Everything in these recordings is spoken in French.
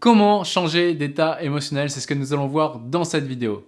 Comment changer d'état émotionnel C'est ce que nous allons voir dans cette vidéo.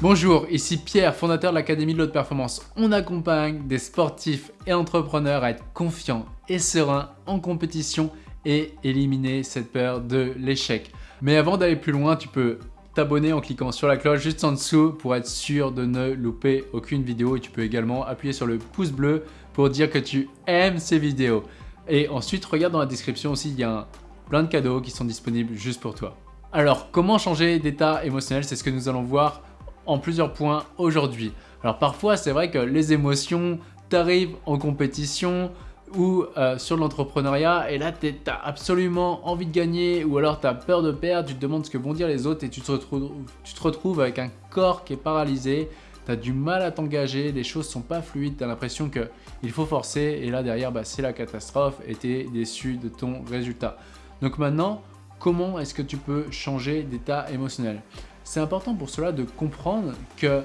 Bonjour, ici Pierre, fondateur de l'Académie de l'Haute Performance. On accompagne des sportifs et entrepreneurs à être confiants et sereins en compétition et éliminer cette peur de l'échec. Mais avant d'aller plus loin, tu peux t'abonner en cliquant sur la cloche juste en dessous pour être sûr de ne louper aucune vidéo et tu peux également appuyer sur le pouce bleu pour dire que tu aimes ces vidéos. Et ensuite, regarde dans la description aussi, il y a plein de cadeaux qui sont disponibles juste pour toi. Alors, comment changer d'état émotionnel? C'est ce que nous allons voir en plusieurs points aujourd'hui. Alors parfois, c'est vrai que les émotions t'arrivent en compétition, ou euh, sur l'entrepreneuriat et là tu as absolument envie de gagner ou alors tu as peur de perdre, tu te demandes ce que vont dire les autres et tu te retrouves avec un corps qui est paralysé, tu as du mal à t'engager, les choses sont pas fluides, tu as l'impression qu'il faut forcer et là derrière bah, c'est la catastrophe et tu es déçu de ton résultat. Donc maintenant, comment est-ce que tu peux changer d'état émotionnel? C'est important pour cela de comprendre que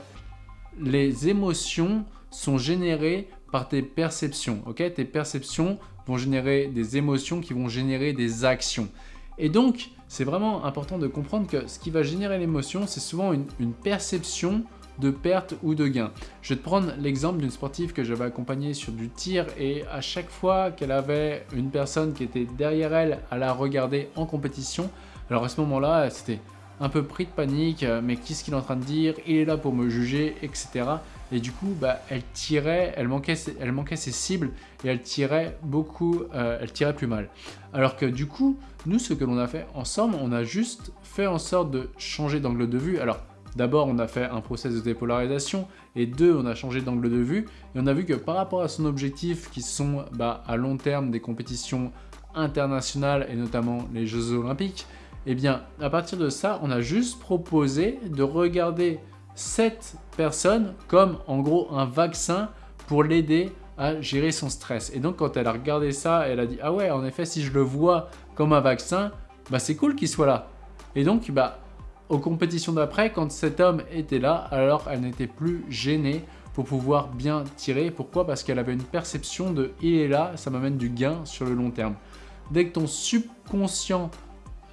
les émotions sont générées par tes perceptions. tes perceptions vont générer des émotions qui vont générer des actions. Et donc, c'est vraiment important de comprendre que ce qui va générer l'émotion, c'est souvent une, perception de perte ou de gain. Je vais te prendre l'exemple d'une sportive que j'avais accompagnée sur du tir et à chaque fois qu'elle avait une personne qui était derrière elle à la regarder en compétition, alors à ce moment-là, c'était un peu pris de panique, mais qu'est-ce qu'il est en train de dire? Il est là pour me juger, etc. Et du coup, bah, elle tirait, elle manquait, elle manquait ses cibles et elle tirait beaucoup, euh, elle tirait plus mal. Alors que du coup, nous, ce que l'on a fait ensemble, on a juste fait en sorte de changer d'angle de vue. Alors, d'abord, on a fait un process de dépolarisation et deux, on a changé d'angle de vue et on a vu que par rapport à son objectif qui sont bah, à long terme des compétitions internationales et notamment les Jeux Olympiques, eh bien, à partir de ça, on a juste proposé de regarder cette personne comme en gros un vaccin pour l'aider à gérer son stress. Et donc quand elle a regardé ça, elle a dit « Ah ouais, en effet, si je le vois comme un vaccin, bah c'est cool qu'il soit là. » Et donc, bah, aux compétitions d'après, quand cet homme était là, alors elle n'était plus gênée pour pouvoir bien tirer. Pourquoi? Parce qu'elle avait une perception de « Il est là, ça m'amène du gain sur le long terme. » Dès que ton subconscient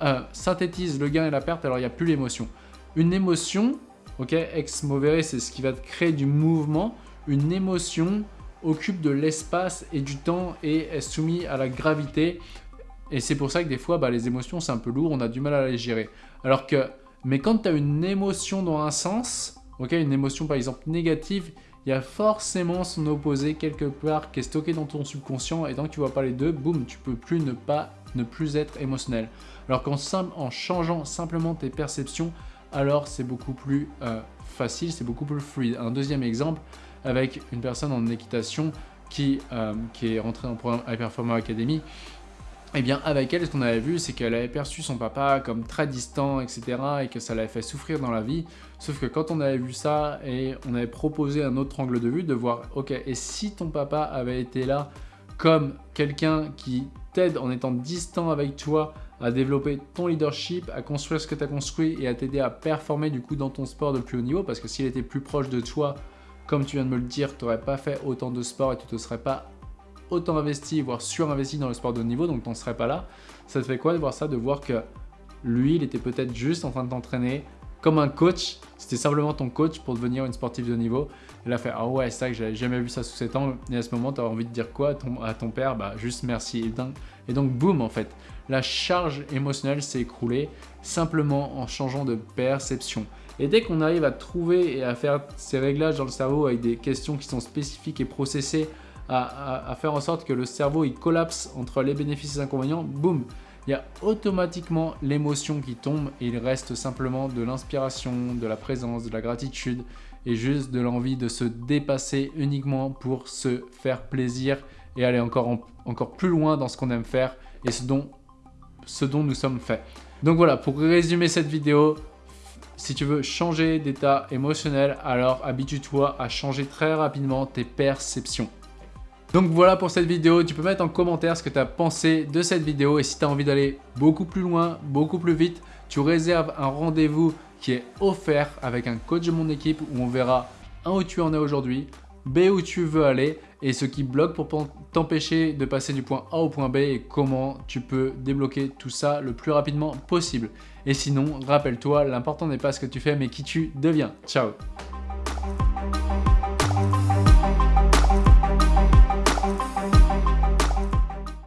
euh, synthétise le gain et la perte, alors il n'y a plus l'émotion. Une émotion, Ok, ex movere, c'est ce qui va te créer du mouvement. Une émotion occupe de l'espace et du temps et est soumise à la gravité. Et c'est pour ça que des fois, bah, les émotions, c'est un peu lourd, on a du mal à les gérer. Alors que, mais quand tu as une émotion dans un sens, une émotion par exemple négative, il y a forcément son opposé quelque part qui est stocké dans ton subconscient et tant que tu vois pas les deux, boum, tu peux plus ne pas ne plus être émotionnel. Alors qu'en en changeant simplement tes perceptions, alors c'est beaucoup plus euh, facile, c'est beaucoup plus fluide. Un deuxième exemple avec une personne en équitation qui, euh, qui est rentrée dans le programme High Performance Academy, eh bien avec elle, ce qu'on avait vu, c'est qu'elle avait perçu son papa comme très distant, etc. et que ça l'avait fait souffrir dans la vie. Sauf que quand on avait vu ça et on avait proposé un autre angle de vue, de voir, ok, et si ton papa avait été là comme quelqu'un qui t'aide en étant distant avec toi à développer ton leadership, à construire ce que tu as construit et à t'aider à performer du coup dans ton sport de plus haut niveau parce que s'il était plus proche de toi, comme tu viens de me le dire, tu n'aurais pas fait autant de sport et tu ne te serais pas autant investi, voire surinvesti dans le sport de haut niveau, donc tu n'en serais pas là. Ça te fait quoi de voir ça, de voir que lui, il était peut-être juste en train de t'entraîner comme un coach, c'était simplement ton coach pour devenir une sportive de niveau. Il a fait « Ah ouais, c'est ça que j'avais jamais vu ça sous cet angle. » Et à ce moment, tu as envie de dire quoi à ton, père? Bah juste merci. Et et donc, boum, en fait, la charge émotionnelle s'est écroulée simplement en changeant de perception. Et dès qu'on arrive à trouver et à faire ces réglages dans le cerveau avec des questions qui sont spécifiques et processées, à, faire en sorte que le cerveau il collapse entre les bénéfices et les inconvénients, boum, il y a automatiquement l'émotion qui tombe et il reste simplement de l'inspiration, de la présence, de la gratitude et juste de l'envie de se dépasser uniquement pour se faire plaisir et aller encore, encore plus loin dans ce qu'on aime faire et ce dont, ce dont nous sommes faits. Donc voilà, pour résumer cette vidéo, si tu veux changer d'état émotionnel, alors habitue-toi à changer très rapidement tes perceptions. Donc voilà pour cette vidéo, tu peux mettre en commentaire ce que tu as pensé de cette vidéo et si tu as envie d'aller beaucoup plus loin, beaucoup plus vite, tu réserves un rendez-vous qui est offert avec un coach de mon équipe où on verra un où tu en es aujourd'hui, B où tu veux aller et ce qui bloque pour t'empêcher de passer du point A au point B et comment tu peux débloquer tout ça le plus rapidement possible. Et sinon, rappelle-toi, l'important n'est pas ce que tu fais mais qui tu deviens. Ciao